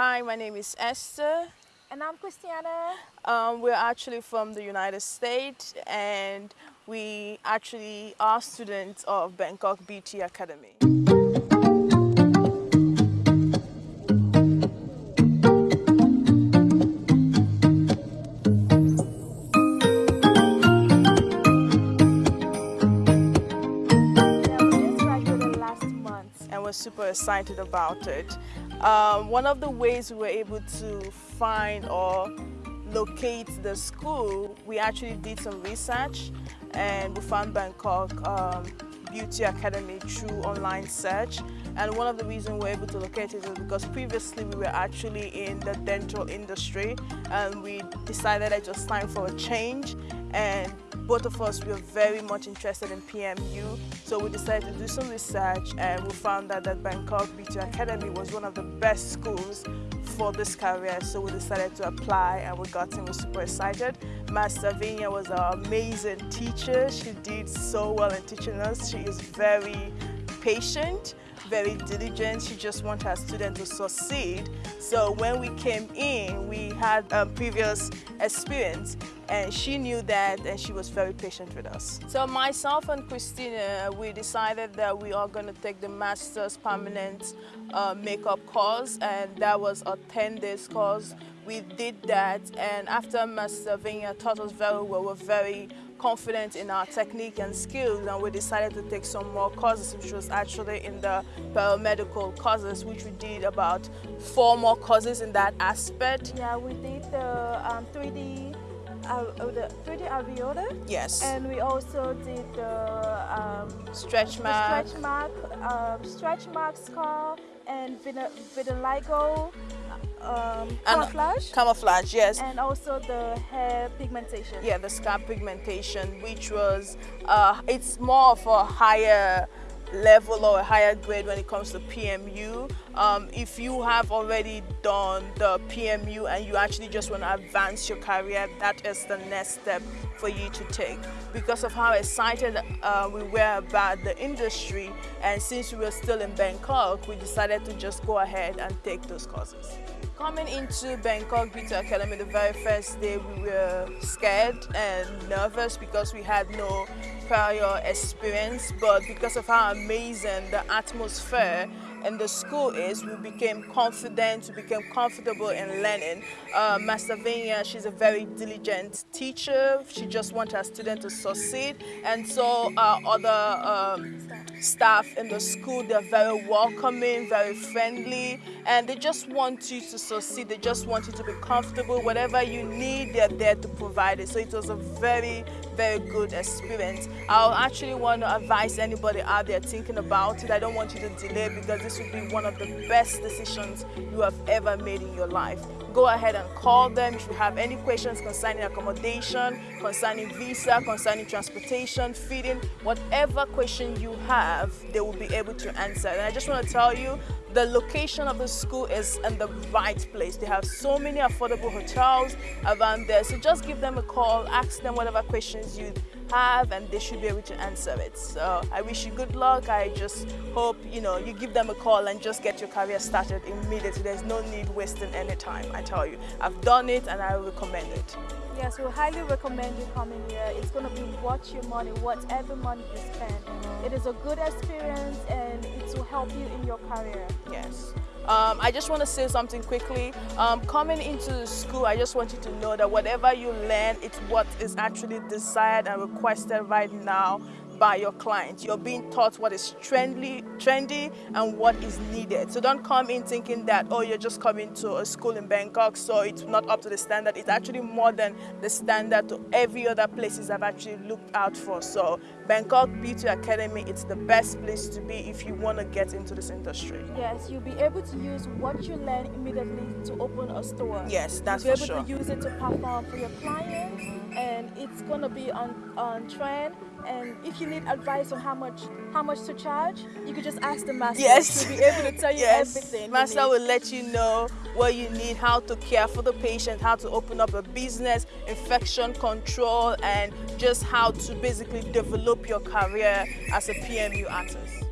Hi, my name is Esther. And I'm Christiana. Um, we're actually from the United States and we actually are students of Bangkok Beauty Academy. And we're super excited about it. Um, one of the ways we were able to find or locate the school, we actually did some research and we found Bangkok um, Beauty Academy through online search. And one of the reasons we were able to locate it is because previously we were actually in the dental industry and we decided it was time for a change and both of us were very much interested in PMU. So we decided to do some research and we found out that Bangkok Beauty Academy was one of the best schools for this career. So we decided to apply and we got in, we were super excited. Master Vinya was an amazing teacher. She did so well in teaching us. She is very patient very diligent. She just wants her students to succeed. So when we came in, we had a previous experience and she knew that and she was very patient with us. So myself and Christina, we decided that we are going to take the Master's Permanent uh, Makeup course and that was a 10 days course. We did that and after Master Vinya taught us very well, we're very confident in our technique and skills and we decided to take some more courses which was actually in the paramedical courses which we did about four more courses in that aspect. Yeah, we did the um, 3D uh, the 3D areola. Yes. And we also did the um, stretch mark, stretch mark, um, stretch mark scar, and vitiligo um, camouflage. camouflage, yes. And also the hair pigmentation. Yeah, the scalp pigmentation, which was, uh, it's more of a higher level or a higher grade when it comes to PMU. Um, if you have already done the PMU and you actually just want to advance your career, that is the next step for you to take. Because of how excited uh, we were about the industry and since we were still in Bangkok, we decided to just go ahead and take those courses. Coming into Bangkok Beauty Academy the very first day, we were scared and nervous because we had no prior experience, but because of how amazing the atmosphere and the school is, we became confident, we became comfortable in learning. Uh, Master Vinya, she's a very diligent teacher. She just wants her students to succeed. And so other um, staff in the school, they're very welcoming, very friendly, and they just want you to succeed. They just want you to be comfortable. Whatever you need, they're there to provide it. So it was a very, very good experience. I'll actually want to advise anybody out there thinking about it. I don't want you to delay because this would be one of the best decisions you have ever made in your life. Go ahead and call them if you have any questions concerning accommodation, concerning visa, concerning transportation, feeding, whatever question you have, they will be able to answer. And I just want to tell you, the location of the school is in the right place. They have so many affordable hotels around there. So just give them a call, ask them whatever questions you have and they should be able to answer it. So I wish you good luck. I just hope, you know, you give them a call and just get your career started immediately. There's no need wasting any time, I tell you. I've done it and I recommend it. Yes, we highly recommend you coming here. It's going to be worth your money, whatever money you spend. It is a good experience and it will help you in your career. Yes. Um, I just want to say something quickly. Um, coming into the school, I just want you to know that whatever you learn, it's what is actually desired and requested right now by your clients. You're being taught what is trendy, trendy and what is needed. So don't come in thinking that, oh, you're just coming to a school in Bangkok, so it's not up to the standard. It's actually more than the standard to every other places I've actually looked out for. So Bangkok Beauty Academy, it's the best place to be if you want to get into this industry. Yes, you'll be able to use what you learn immediately to open a store. Yes, that's you'll be able to use it to perform for your clients and it's going to be on, on trend and if you need advice on how much how much to charge, you could just ask the master. Yes. To be able to tell you yes. everything. Master will let you know what you need, how to care for the patient, how to open up a business, infection control, and just how to basically develop your career as a PMU artist.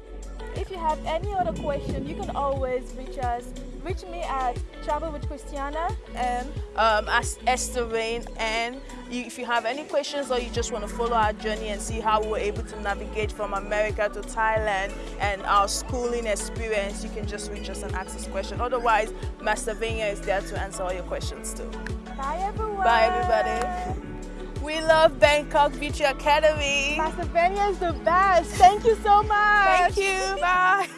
If you have any other question, you can always reach us reach me at Travel with Christiana and um, as Esther Rain. And if you have any questions or you just want to follow our journey and see how we were able to navigate from America to Thailand and our schooling experience, you can just reach us and ask us questions. Otherwise, Master Vanya is there to answer all your questions too. bye everyone. Bye everybody. We love Bangkok Beauty Academy. Master Vanya is the best. Thank you so much. Thank you. Bye.